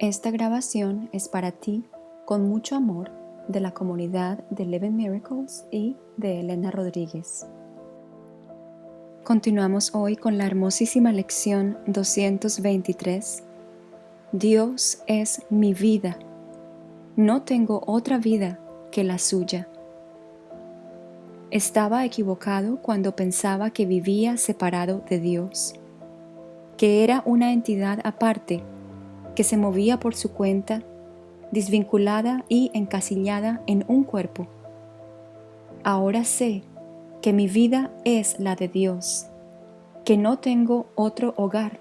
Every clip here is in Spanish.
Esta grabación es para ti con mucho amor de la comunidad de Eleven Miracles y de Elena Rodríguez. Continuamos hoy con la hermosísima lección 223. Dios es mi vida. No tengo otra vida que la suya. Estaba equivocado cuando pensaba que vivía separado de Dios, que era una entidad aparte, que se movía por su cuenta, desvinculada y encasillada en un cuerpo. Ahora sé que mi vida es la de Dios, que no tengo otro hogar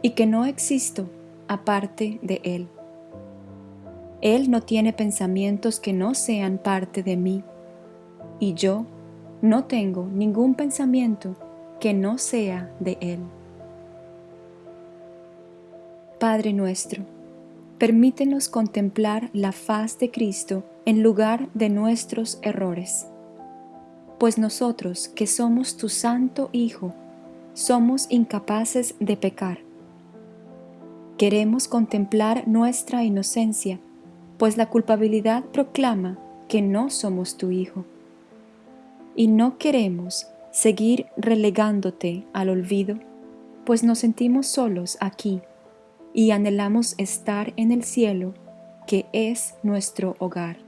y que no existo aparte de Él. Él no tiene pensamientos que no sean parte de mí y yo no tengo ningún pensamiento que no sea de Él. Padre nuestro, permítenos contemplar la faz de Cristo en lugar de nuestros errores, pues nosotros que somos tu Santo Hijo, somos incapaces de pecar. Queremos contemplar nuestra inocencia, pues la culpabilidad proclama que no somos tu Hijo y no queremos seguir relegándote al olvido, pues nos sentimos solos aquí y anhelamos estar en el cielo, que es nuestro hogar.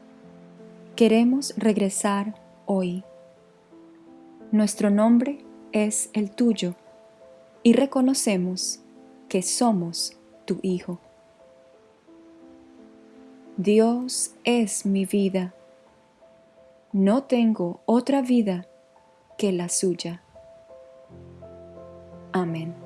Queremos regresar hoy. Nuestro nombre es el tuyo y reconocemos que somos tu Hijo. Dios es mi vida no tengo otra vida que la suya. Amén.